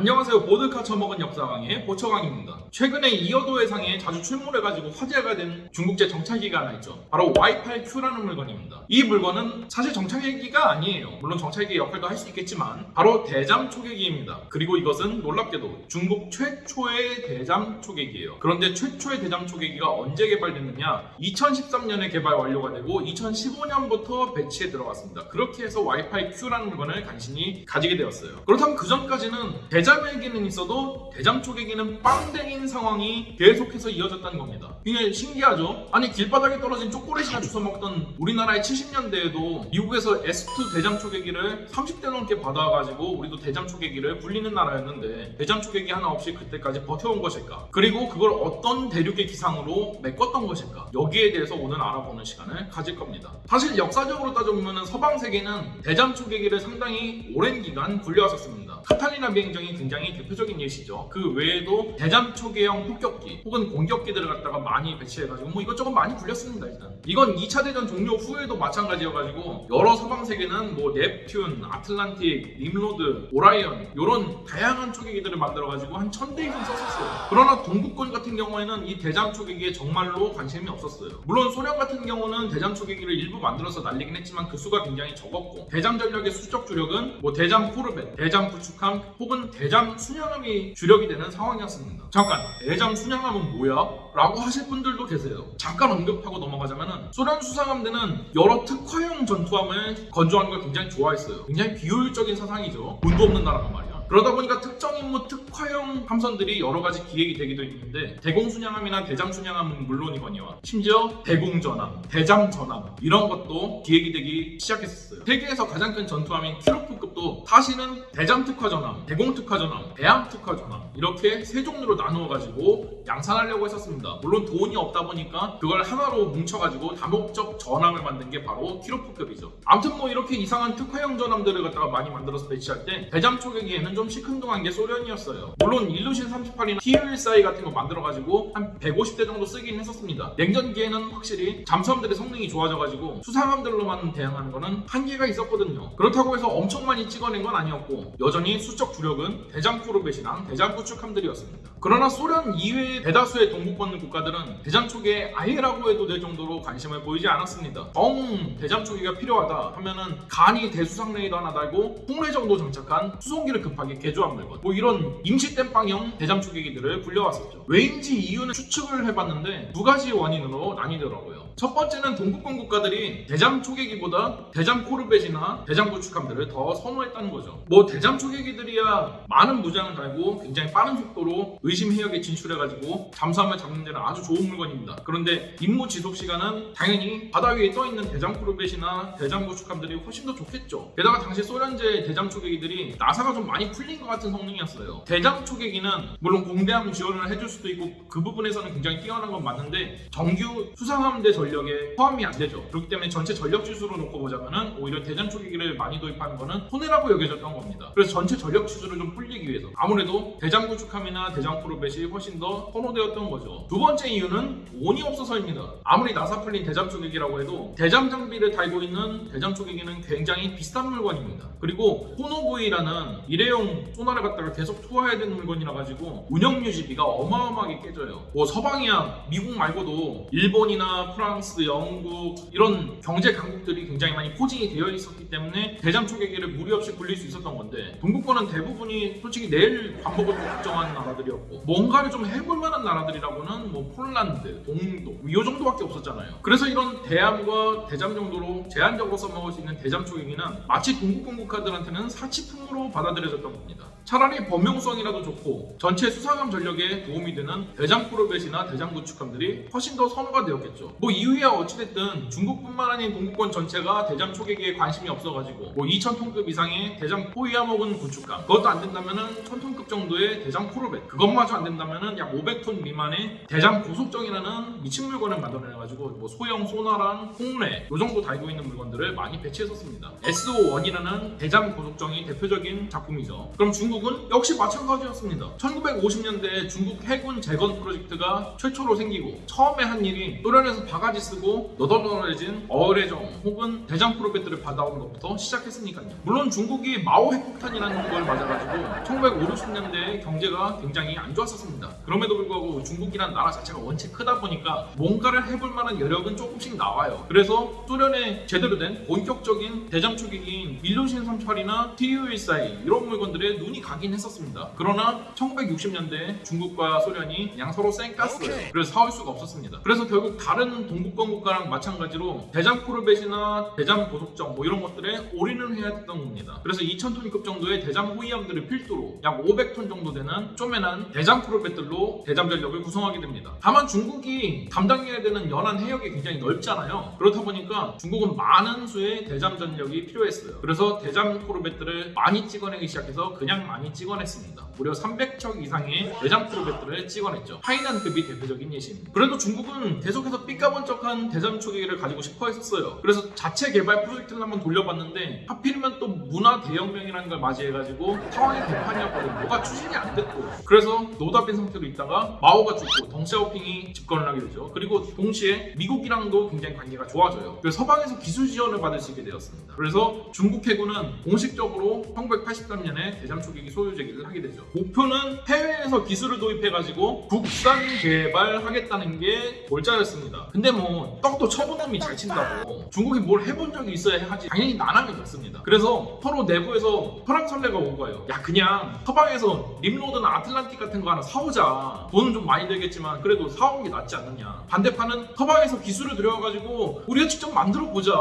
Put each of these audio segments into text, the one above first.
안녕하세요. 보드카 처먹은 역사강의 보처강입니다 최근에 이어도 해상에 자주 출몰해가지고 화제가 된 중국제 정찰기가 하나 있죠. 바로 Y8Q라는 물건입니다. 이 물건은 사실 정찰기가 아니에요. 물론 정찰기 역할도 할 수 있겠지만 바로 대잠 초계기입니다. 그리고 이것은 놀랍게도 중국 최초의 대잠 초계기예요. 그런데 최초의 대잠 초계기가 언제 개발됐느냐? 2013년에 개발 완료가 되고 2015년부터 배치에 들어갔습니다. 그렇게 해서 Y8Q라는 물건을 간신히 가지게 되었어요. 그렇다면 그 전까지는 대잠에게는 있어도 대잠 초계기는 빵댕 인 상황이 계속해서 이어졌다는 겁니다. 굉장히 신기하죠? 아니 길바닥에 떨어진 초콜릿이나 주워 먹던 우리나라의 70년대에도 미국에서 S2 대잠 초계기를 30대 넘게 받아가지고 우리도 대잠 초계기를 굴리는 나라였는데 대잠 초계기 하나 없이 그때까지 버텨온 것일까? 그리고 그걸 어떤 대륙의 기상으로 메꿨던 것일까? 여기에 대해서 오늘 알아보는 시간을 가질 겁니다. 사실 역사적으로 따져보면 서방 세계는 대잠 초계기를 상당히 오랜 기간 굴려왔었습니다. 카탈리나 비행정이 굉장히 대표적인 예시죠. 그 외에도 대잠 초계 형 폭격기 혹은 공격기들을 갖다가 많이 배치해가지고 뭐 이것저것 많이 굴렸습니다 일단. 이건 2차 대전 종료 후에도 마찬가지여가지고 여러 서방 세계는 뭐 넵튠, 아틀란틱, 님로드, 오라이언 이런 다양한 초계기들을 만들어가지고 한 천대 이상 썼었어요. 그러나 동구권 같은 경우에는 이 대잠 초계기에 정말로 관심이 없었어요. 물론 소련 같은 경우는 대잠 초계기를 일부 만들어서 날리긴 했지만 그 수가 굉장히 적었고 대잠 전력의 수적 주력은 뭐 대잠 포르벳, 대잠 구축함 혹은 대잠 순양함이 주력이 되는 상황이었습니다. 잠깐 대잠 순양함은 뭐야? 라고 하실 분들도 계세요. 잠깐 언급하고 넘어가자면은 소련 수상함대는 여러 특화형 전투함을 건조하는 걸 굉장히 좋아했어요. 굉장히 비효율적인 사상이죠. 돈도 없는 나라가 말이야. 그러다 보니까 특정 임무 특화형 함선들이 여러 가지 기획이 되기도 있는데 대공순양함이나 대잠순양함은 물론이거니와 심지어 대공전함, 대잠전함 이런 것도 기획이 되기 시작했었어요. 세계에서 가장 큰 전투함인 키로프급도 사실은 대잠 특화전함, 대공 특화전함, 대함 특화전함 이렇게 세 종류로 나누어 가지고 양산하려고 했었습니다. 물론 돈이 없다 보니까 그걸 하나로 뭉쳐가지고 다목적 전함을 만든 게 바로 키로프급이죠. 아무튼 뭐 이렇게 이상한 특화형 전함들을 갖다가 많이 만들어서 배치할 때 대잠 초계기에는 좀 시큰둥한 게 소련이었어요. 물론 일루신 38이나 TU-14 같은 거 만들어가지고 한 150대 정도 쓰긴 했었습니다. 냉전기에는 확실히 잠수함들의 성능이 좋아져가지고 수상함들로만 대항하는 거는 한계가 있었거든요. 그렇다고 해서 엄청 많이 찍어낸 건 아니었고 여전히 수적 주력은 대잠 코르벳이랑 대잠 구축함들이었습니다. 그러나 소련 이외의 대다수의 동북권 국가들은 대잠 초계에 아예라고 해도 될 정도로 관심을 보이지 않았습니다. 정 대잠 초계가 필요하다 하면은 간이 대수상 레이더 하나 달고 폭뢰 정도 장착한 수송기를 급하게 개조한 물건 뭐 이런 임시 땜빵형 대잠 초계기들을 굴려왔었죠. 왜인지 이유는 추측을 해봤는데 두 가지 원인으로 나뉘더라고요. 첫 번째는 동구권 국가들이 대잠 초계기보다 대잠 코르벳이나 대잠 구축함들을 더 선호했다는 거죠. 뭐 대잠 초계기들이야 많은 무장을 달고 굉장히 빠른 속도로 의심 해역에 진출해가지고 잠수함을 잡는 데는 아주 좋은 물건입니다. 그런데 임무 지속 시간은 당연히 바다 위에 떠 있는 대잠 코르벳이나 대잠 구축함들이 훨씬 더 좋겠죠. 게다가 당시 소련제 대잠 초계기들이 나사가 좀 많이 풀린 것 같은 성능이었어요. 대잠 초계기는 물론 공대함 지원을 해줄 수도 있고 그 부분에서는 굉장히 뛰어난 건 맞는데 정규 수상함대 전력에 포함이 안 되죠. 그렇기 때문에 전체 전력 지수로 놓고 보자면은 오히려 대잠 초계기를 많이 도입하는 거는 손해라고 여겨졌던 겁니다. 그래서 전체 전력 지수를 좀 불리기 위해서 아무래도 대잠 구축함이나 대잠 프로벳이 훨씬 더 선호되었던 거죠. 두 번째 이유는 돈이 없어서입니다. 아무리 나사 풀린 대잠 초계기라고 해도 대잠 장비를 달고 있는 대잠 초계기는 굉장히 비싼 물건입니다. 그리고 호노브이라는 일회용 소나를 갖다가 계속 투하해야 되는 물건이라 가지고 운영 유지비가 어마어마하게 깨져요. 뭐 서방이야 미국 말고도 일본이나 프랑스, 영국 이런 경제 강국들이 굉장히 많이 포진이 되어 있었기 때문에 대잠 초계기를 무리 없이 굴릴 수 있었던 건데 동구권은 대부분이 솔직히 내일 거 걱정하는 나라들이었고 뭔가를 좀 해볼 만한 나라들이라고는 뭐 폴란드, 동독 이 정도밖에 없었잖아요. 그래서 이런 대함과 대잠 정도로 제한적으로 써먹을 수 있는 대잠 초계기는 마치 동구권 국가들한테는 사치품으로 받아들여졌던 겁니다. 차라리 범용성이라도 좋고 전체 수상함 전력에 도움이 되는 대잠 코르벳이나 대잠 구축함들이 훨씬 더 선호가 되었겠죠. 뭐 이후야 어찌됐든 중국뿐만 아닌 동구권 전체가 대잠 초계기에 관심이 없어가지고 뭐 2,000톤급 이상의 대잠 호위함 혹은 구축함 그것도 안 된다면은 1,000톤급 정도의 대잠 코르벳 그것마저 안 된다면은 약 500톤 미만의 대잠 고속정이라는 미친 물건을 만들어내가지고 뭐 소형 소나랑 홍래 요 정도 달고 있는 물건들을 많이 배치했었습니다. SO1이라는 대잠 고속정이 대표적인 작품이죠. 그럼 중국 중국은 역시 마찬가지였습니다. 1950년대에 중국 해군 재건 프로젝트가 최초로 생기고 처음에 한 일이 소련에서 바가지 쓰고 너덜너덜해진 어뢰정 혹은 대장 프로젝트를 받아온 것부터 시작했으니까요. 물론 중국이 마오 핵폭탄이라는 걸 맞아가지고 1950, 60년대에 경제가 굉장히 안 좋았었습니다. 그럼에도 불구하고 중국이란 나라 자체가 원체 크다 보니까 뭔가를 해볼 만한 여력은 조금씩 나와요. 그래서 소련의 제대로 된 본격적인 대장 초기기인 밀루신 38이나 TU-14 이런 물건들에 눈이 가긴 했었습니다. 그러나 1960년대 중국과 소련이 그냥 서로 쌩깠어요. 그래서 사올 수가 없었습니다. 그래서 결국 다른 동북권 국가랑 마찬가지로 대장 코르벳이나 대장 고속정 뭐 이런 것들에 올인을 해야 했던 겁니다. 그래서 2000톤급 정도의 대장 호위함들을 필두로 약 500톤 정도 되는 쪼매난 대장 프로벳들로 대잠 전력을 구성하게 됩니다. 다만 중국이 담당해야 되는 연안 해역이 굉장히 넓잖아요. 그렇다 보니까 중국은 많은 수의 대잠 전력이 필요했어요. 그래서 대잠 프로벳들을 많이 찍어내기 시작해서 그냥 많이 찍어냈습니다. 무려 300척 이상의 대잠 프로벳들을 찍어냈죠. 하이난급이 대표적인 예시입니다. 그래도 중국은 계속해서 삐까번쩍한 대잠 초기기를 가지고 싶어 했었어요. 그래서 자체 개발 프로젝트를 한번 돌려봤는데 하필이면 또 문화 대혁명이라는 걸 맞이해가지고 상황이 개판이었거든요. 뭐가 추진이 안 됐고 그래서 노답인 상태로 있다가 마오가 죽고 덩샤오핑이 집권을 하게 되죠. 그리고 동시에 미국이랑도 굉장히 관계가 좋아져요. 그래서 서방에서 기술 지원을 받을 수 있게 되었습니다. 그래서 중국 해군은 공식적으로 1983년에 대잠 초기 기 소유 제기를 하게 되죠. 목표는 해외에서 기술을 도입해가지고 국산 개발하겠다는 게 골자였습니다. 근데 뭐 떡도 처분놈이 잘 친다고 중국이 뭘 해본 적이 있어야 하지 당연히 난항이 갔습니다. 그래서 서로 내부에서 설랑설레가 온 거예요. 야 그냥 서방에서 림로드나 아틀란틱 같은 거 하나 사오자. 돈은 좀 많이 들겠지만 그래도 사오는 게 낫지 않느냐. 반대판은 서방에서 기술을 들여가지고 우리가 직접 만들어 보자.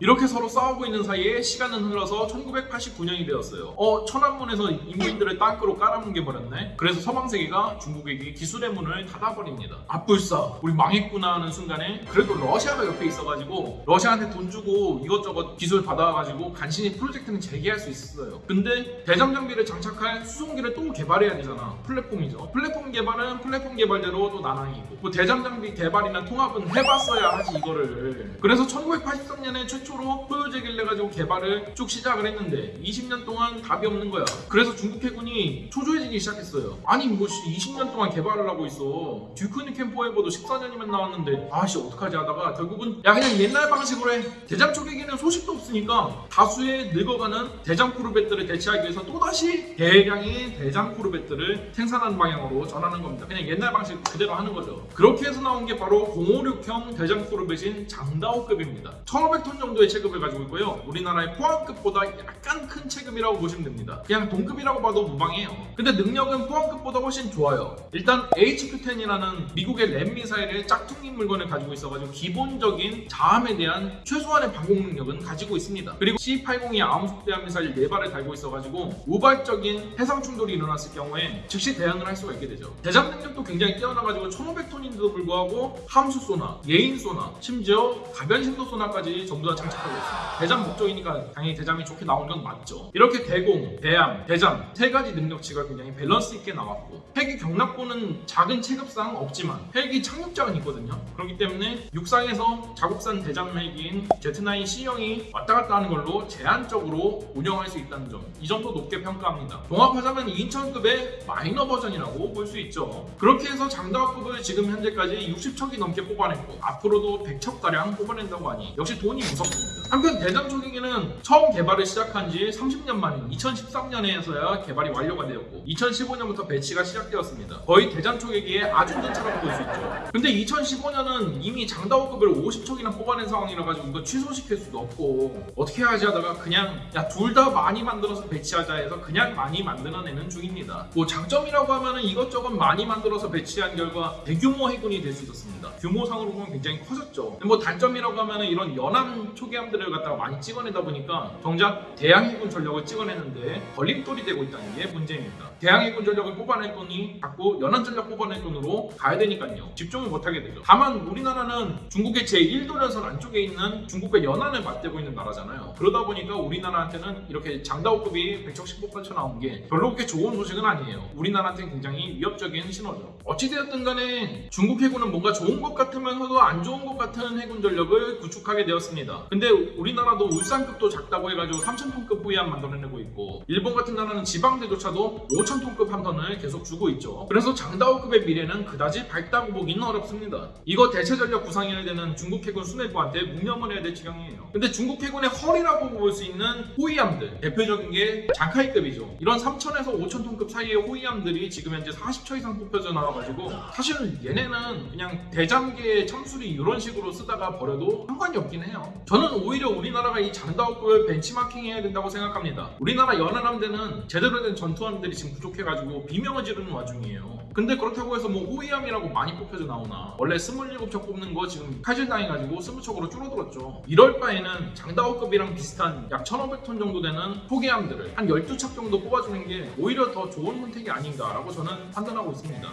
이렇게 서로 싸우고 있는 사이에 시간은 흘러서 1989년이 되었어요. 어 천안문에서 인민들을 땅으로 깔아뭉개 버렸네. 그래서 서방 세계가 중국에게 기술의 문을 닫아버립니다. 아뿔싸 우리 망했구나 하는 순간에 그래도 러시아가 옆에 있어가지고 러시아한테 돈 주고 이것저것 기술 받아가지고 간신히 프로젝트는 재개할 수 있었어요. 근데 대잠 장비를 장착할 수송기를 또 개발해야 되잖아. 플랫폼이죠. 플랫폼 개발은 플랫폼 개발대로 또 난항이고 뭐 대잠 장비 개발이나 통합은 해봤어야 하지 이거를. 그래서 1983년에 최초 로 소유 제기를 해가지고 개발을 쭉 시작을 했는데 20년 동안 답이 없는 거야. 그래서 중국 해군이 초조해지기 시작했어요. 아니 뭐 20년 동안 개발을 하고 있어. 듀크니 캠 포에버도 14년이면 나왔는데 아씨 어떡하지 하다가 결국은 야 그냥 옛날 방식으로 해. 대잠 초계기는 소식도 없으니까 다수의 늙어가는 대잠 코르벳들을 대체하기 위해서 또다시 대량의 대잠 코르벳들을 생산하는 방향으로 전하는 겁니다. 그냥 옛날 방식 그대로 하는 거죠. 그렇게 해서 나온 게 바로 056형 대잠 코르벳인 장다오급입니다. 1500톤 정도 의 체급을 가지고 있고요. 우리나라의 포항급보다 약간 큰 체급이라고 보시면 됩니다. 그냥 동급이라고 봐도 무방해요. 근데 능력은 포항급보다 훨씬 좋아요. 일단 HQ-10이라는 미국의 램 미사일의 짝퉁인 물건을 가지고 있어가지고 기본적인 자함에 대한 최소한의 방공 능력은 가지고 있습니다. 그리고 C-802 아음속대함 미사일 4발을 달고 있어가지고 우발적인 해상 충돌이 일어났을 경우에 즉시 대응을 할 수가 있게 되죠. 대잠 능력도 굉장히 뛰어나가지고 1500톤인데도 불구하고 함수 소나, 예인 소나, 심지어 가변 심도 소나까지 전부 다 장착하고 있습니다. 대잠 목적이니까 당연히 대잠이 좋게 나온 건 맞죠. 이렇게 대공, 대함, 대잠 세 가지 능력치가 굉장히 밸런스 있게 나왔고 헬기 격납고는 작은 체급상 없지만 헬기 착륙장은 있거든요. 그렇기 때문에 육상에서 자국산 대잠 헬기인 Z9 C형이 왔다 갔다 하는 걸로 제한적으로 운영할 수 있다는 점. 이 점도 높게 평가합니다. 종합하자면 2000급의 마이너 버전이라고 볼 수 있죠. 그렇게 해서 장다오급을 지금 현재까지 60척이 넘게 뽑아냈고 앞으로도 100척가량 뽑아낸다고 하니 역시 돈이 무섭습니다. 한편 대잠 초기기는 처음 개발을 시작한 지 30년 만인 2013년에서야 개발이 완료가 되었고 2015년부터 배치가 시작되었습니다. 거의 대잠 초기기의 전차라고 볼수 있죠. 근데 2015년은 이미 장다호급을 50척이나 뽑아낸 상황이라 가지고 이거 취소시킬 수도 없고 어떻게 하지 하다가 그냥 야 둘 다 많이 만들어서 배치하자 해서 그냥 많이 만들어내는 중입니다. 뭐 장점이라고 하면은 이것저것 많이 만들어서 배치한 결과 대규모 해군이 될 수 있었습니다. 규모상으로 보면 굉장히 커졌죠. 뭐 단점이라고 하면은 이런 연함 초기함들 을 갖다가 많이 찍어내다 보니까 정작 대양 해군 전력을 찍어내는데 걸림돌이 되고 있다는 게 문제입니다. 대양 해군 전력을 뽑아낼 돈이 자꾸 연안 전력 뽑아낼 돈으로 가야 되니까요. 집중을 못하게 되죠. 다만 우리나라는 중국의 제1도련선 안쪽에 있는 중국과 연안을 맞대고 있는 나라잖아요. 그러다 보니까 우리나라한테는 이렇게 장다호급이 100척씩 뽑아쳐 나온 게 별로 그렇게 좋은 소식은 아니에요. 우리나라한테는 굉장히 위협적인 신호죠. 어찌되었든 간에 중국 해군은 뭔가 좋은 것 같으면서도 안 좋은 것 같은 해군 전력을 구축하게 되었습니다. 근데 우리나라도 울산급도 작다고 해가지고 3,000톤급 호위함 만들어내고 있고 일본 같은 나라는 지방대조차도 5,000톤급 함선을 계속 주고 있죠. 그래서 장다오급의 미래는 그다지 밝다고 보기는 어렵습니다. 이거 대체전력 구상해야 되는 중국 해군 수뇌부한테 문명을 해야 될 지경이에요. 근데 중국 해군의 허리라고 볼 수 있는 호위함들 대표적인 게 장카이급이죠. 이런 3,000에서 5,000톤급 사이의 호위함들이 지금 현재 40척 이상 뽑혀져 나와가지고 사실은 얘네는 그냥 대잠계 참수리 이런 식으로 쓰다가 버려도 상관이 없긴 해요. 저는 오히려 우리나라가 이 장다오급을 벤치마킹해야 된다고 생각합니다. 우리나라 연안함대는 제대로 된 전투함들이 지금 부족해가지고 비명을 지르는 와중이에요. 근데 그렇다고 해서 뭐 호위함이라고 많이 뽑혀져 나오나 원래 27척 뽑는 거 지금 칼질당해가지고 20척으로 줄어들었죠. 이럴 바에는 장다오급이랑 비슷한 약 1500톤 정도 되는 포기함들을 한 12척 정도 뽑아주는 게 오히려 더 좋은 선택이 아닌가라고 저는 판단하고 있습니다.